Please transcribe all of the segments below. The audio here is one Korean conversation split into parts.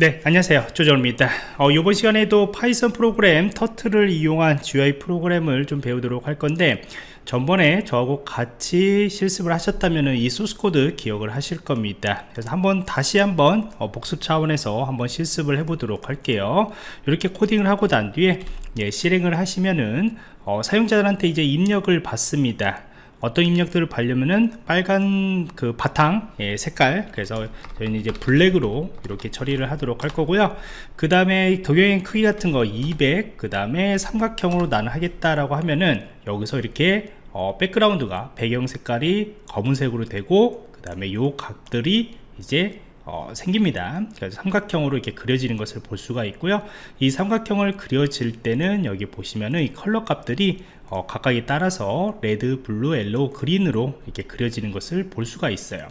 네 안녕하세요. 조정입니다. 어, 이번 시간에도 Python 프로그램 터틀을 이용한 GUI 프로그램을 좀 배우도록 할 건데 전번에 저하고 같이 실습을 하셨다면 이 소스코드 기억을 하실 겁니다. 그래서 한번 다시 한번 어, 복습 차원에서 한번 실습을 해 보도록 할게요. 이렇게 코딩을 하고 난 뒤에 예, 실행을 하시면은 어, 사용자들한테 이제 입력을 받습니다 어떤 입력들을 받려면은 빨간 그 바탕 예, 색깔 그래서 저희는 이제 black으로 이렇게 처리를 하도록 할 거고요. 그 다음에 도형의 크기 같은 거 200 그 다음에 삼각형으로 나는 하겠다라고 하면은 여기서 이렇게 어, background가 배경 색깔이 검은색으로 되고 그 다음에 요 각들이 이제 어, 생깁니다. 그래서 삼각형으로 이렇게 그려지는 것을 볼 수가 있고요. 이 삼각형을 그려질 때는 여기 보시면은 이 컬러 값들이 어, 각각에 따라서 red, blue, yellow, green으로 이렇게 그려지는 것을 볼 수가 있어요.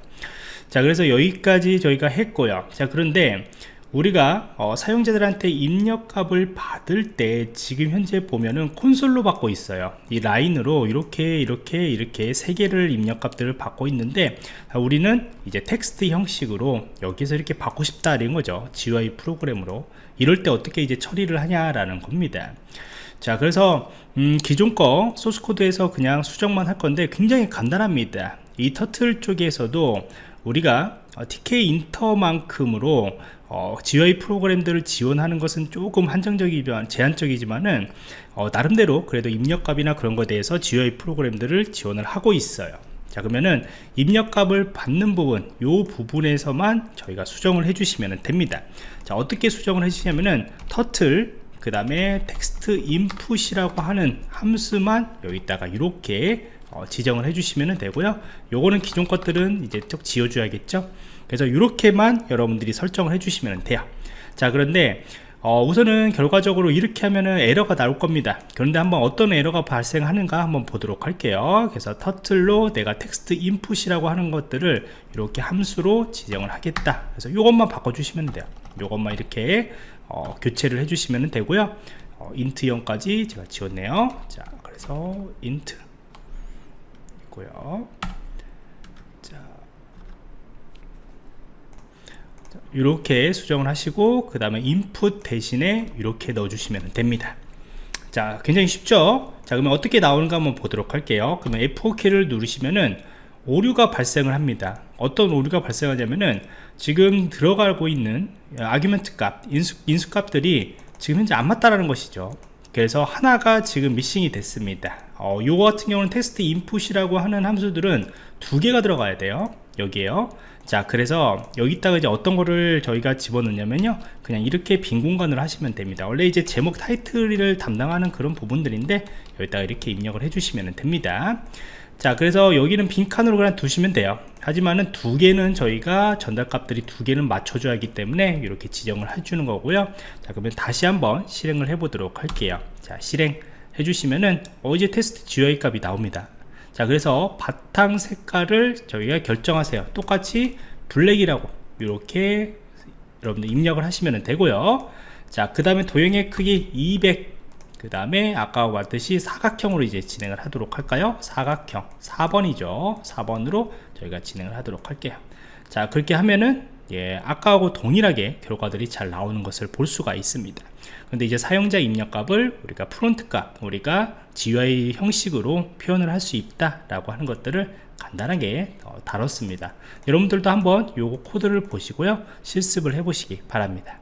자 그래서 여기까지 저희가 했고요. 자 그런데 우리가 어, 사용자들한테 입력값을 받을 때 지금 현재 보면은 콘솔로 받고 있어요. 이 라인으로 이렇게 이렇게 이렇게 세 개를 입력값들을 받고 있는데 우리는 이제 텍스트 형식으로 여기서 이렇게 받고 싶다는 거죠. GUI 프로그램으로. 이럴 때 어떻게 이제 처리를 하냐라는 겁니다. 자 그래서 음, 기존 거 소스코드에서 그냥 수정만 할 건데 굉장히 간단합니다. 이 터틀 쪽에서도 우리가 TK 인터만큼으로 어, GUI 프로그램들을 지원하는 것은 조금 한정적이지만 제한적이지만은 어, 나름대로 그래도 입력값이나 그런 것에 대해서 GUI 프로그램들을 지원을 하고 있어요. 자 그러면은 입력값을 받는 부분 요 부분에서만 저희가 수정을 해주시면 됩니다. 자 어떻게 수정을 해주시냐면은 터틀 그 다음에 텍스트 인풋이라고 하는 함수만 여기다가 이렇게 어, 지정을 해주시면 되고요. 요거는 기존 것들은 이제 쭉 지워줘야겠죠? 그래서 이렇게만 여러분들이 설정을 해주시면 돼요. 자 그런데 어, 우선은 결과적으로 이렇게 하면은 에러가 나올 겁니다. 그런데 한번 어떤 에러가 발생하는가 한번 보도록 할게요. 그래서 터틀로 내가 text input이라고 하는 것들을 이렇게 함수로 지정을 하겠다. 그래서 이것만 바꿔주시면 돼요. 이것만 이렇게 어, 교체를 해주시면 되고요. 어, int형까지 제가 지웠네요. 자 그래서 int 있고요 이렇게 수정을 하시고 그 다음에 인풋 대신에 이렇게 넣어주시면 됩니다. 자 굉장히 쉽죠? 자 그러면 어떻게 나오는가 한번 보도록 할게요. 그러면 F4키를 누르시면은 오류가 발생을 합니다. 어떤 오류가 발생하냐면은 지금 들어가고 있는 아규멘트 값 인수, 인수 값들이 지금 현재 안 맞다라는 것이죠. 그래서 하나가 지금 미싱이 됐습니다. 어, 요거 같은 경우는 테스트 인풋이라고 하는 함수들은 두 개가 들어가야 돼요 여기에요. 자 그래서 여기다가 이제 어떤 거를 저희가 집어넣냐면요. 그냥 이렇게 빈 공간을 하시면 됩니다. 원래 이제 제목 타이틀을 담당하는 그런 부분들인데 여기다가 이렇게 입력을 해주시면 됩니다. 자 그래서 여기는 빈 칸으로 그냥 두시면 돼요. 하지만은 두 개는 저희가 전달 값들이 두 개는 맞춰줘야 하기 때문에 이렇게 지정을 해주는 거고요. 자 그러면 다시 한번 실행을 해 보도록 할게요. 자 실행 해주시면은 어 이제 테스트 GUI 값이 나옵니다 자 그래서 바탕 색깔을 저희가 결정하세요. 똑같이 블랙이라고 이렇게 여러분들 입력을 하시면 되고요. 자그 다음에 도형의 크기 200 그 다음에 아까 왔듯이 사각형으로 이제 진행을 하도록 할까요? 사각형. 4번이죠. 4번으로 저희가 진행을 하도록 할게요. 자 그렇게 하면은 예, 아까하고 동일하게 결과들이 잘 나오는 것을 볼 수가 있습니다. 근데 이제 사용자 입력값을 우리가 프론트 값 우리가 GUI 형식으로 표현을 할 수 있다 라고 하는 것들을 간단하게 어, 다뤘습니다. 여러분들도 한번 요거 코드를 보시고요. 실습을 해 보시기 바랍니다